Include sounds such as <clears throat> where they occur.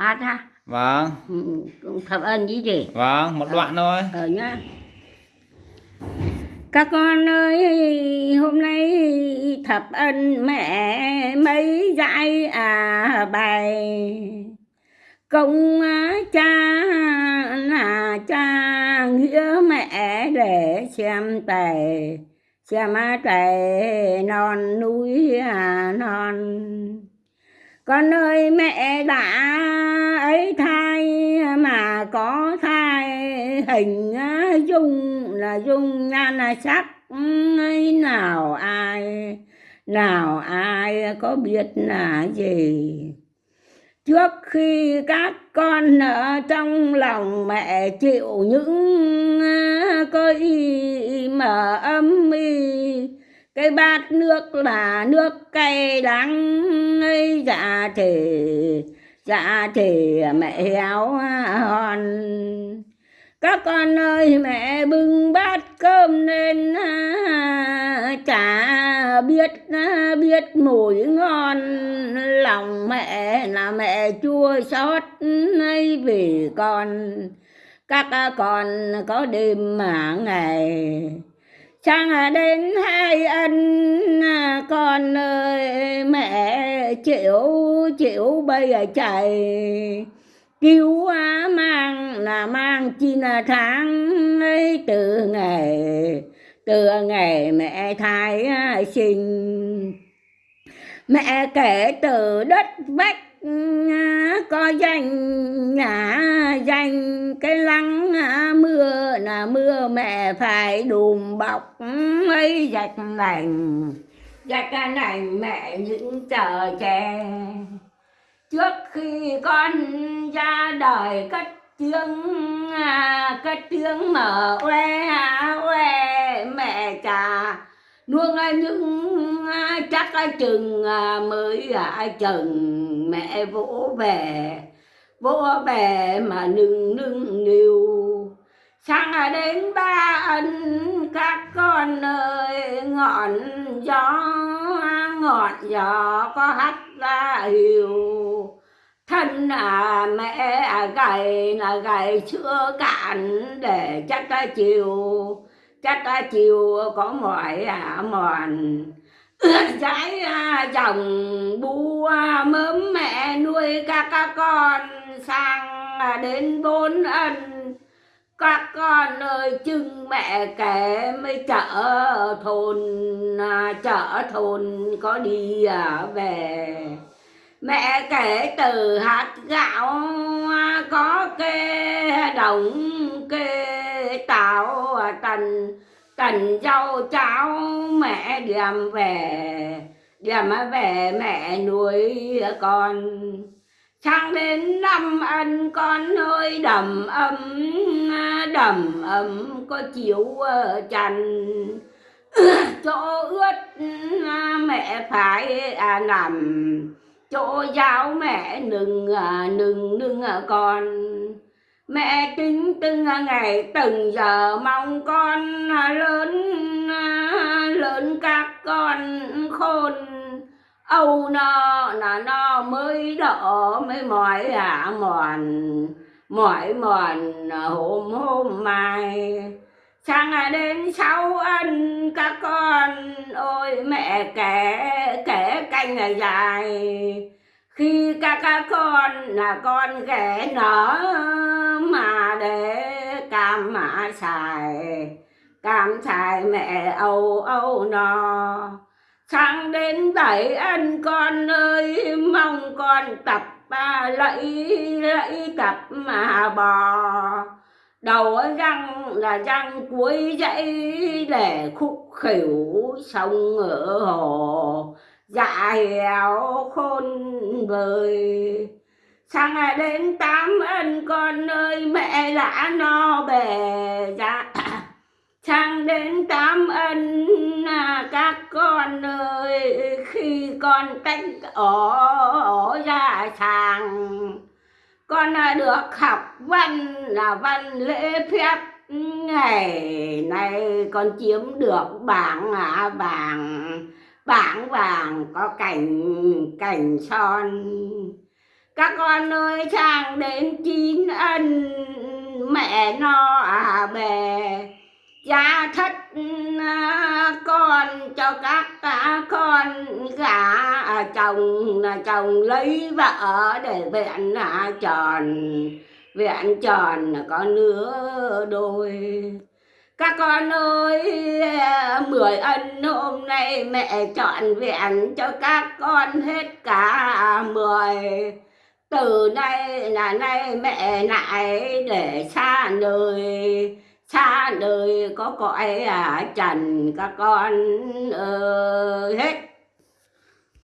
hát ha? Vâng. Ừ, thập ân chứ gì? Vâng một đoạn thôi. ờ nhá. Các con ơi hôm nay thập ân mẹ mấy dạy à bài? Công cha là cha nghĩa mẹ để xem tề xem tề non núi à non con ơi, mẹ đã ấy thai mà có thai, hình dung là dung, nhan là sắc. Ấy, nào ai nào ai có biết là gì? Trước khi các con ở trong lòng mẹ chịu những cái mà âm y cái bát nước là nước cay đắng, ấy dạ thể dạ thể mẹ héo hòn các con ơi, mẹ bưng bát cơm lên à, chả biết à, biết mùi ngon. Lòng mẹ là mẹ chua xót, ấy, vì con, các con có đêm mà ngày chẳng đến hai ân à, con ơi, mẹ chịu chịu bây giờ chạy. Cứu mang là mang chi là tháng ấy, từ ngày từ ngày mẹ thai à, sinh. Mẹ kể từ đất vách à, có danh, nhà danh, cái lăng mưa mưa mẹ phải đùm bọc mấy dạch nành dạch nành mẹ những chờ che trước khi con ra đời cất tiếng à, cất tiếng mở oe à, oe, mẹ trà nuông những à, chắc chừng mới chừng, mẹ vỗ về vỗ về mà nưng nưng niu sang đến ba ân các con ơi ngọn gió ngọn gió có hắt ra hiểu thân à mẹ à gầy là gầy chưa cạn để chắc ta chiều. Chắc ta chiều có mỏi à mòn. Trái à, dòng bu mớm mẹ nuôi các các con. Sang à, đến bốn ân các con ơi chưng mẹ kể mới chợ thôn à, chợ thôn có đi à, về. Mẹ kể từ hạt gạo à, có kê đồng, kê táo tần tần rau, cháo mẹ đem về. Đem về mẹ nuôi con sang đến năm ân con ơi đầm ấm đầm ấm có chiếu ờ, chăn <clears throat> chỗ ướt à, mẹ phải à, nằm. Chỗ giáo mẹ nừng à, nừng nừng à, con. Mẹ tính từng ngày từng giờ mong con lớn lớn các con khôn âu no là no mới đỡ mới mỏi à mòn, mỏi mòn, hôm hôm mai. Sang đến sau ăn các con, ôi mẹ kể kể canh dài. Khi các các con là con ghẻ nở mà để cam mà xài, cam xài mẹ âu âu no sang đến bảy ăn con ơi, mong con tập ba lẫy lẫy tập mà bò. Đầu răng là răng cuối dãy để khúc khỉu sông ở hồ. Dạ héo khôn vời. Sang đến tám ân con ơi, mẹ đã no bề dạ sang đến tám ân con ơi khi con tách ở, ở ra sàng con à, được học văn là văn lễ phép. Ngày nay con chiếm được bảng à, vàng bảng vàng có cảnh cảnh son. Các con ơi sang đến chín ân mẹ no à bè cha thất À, con cho các con gả à, chồng là chồng lấy vợ để vẹn à, tròn vẹn tròn là có nửa đôi. Các con ơi, mười ân hôm nay mẹ chọn vẹn cho các con hết cả mười. Từ nay là nay mẹ lại để xa nơi xa nơi có cõi à trần các con ơi. Hết.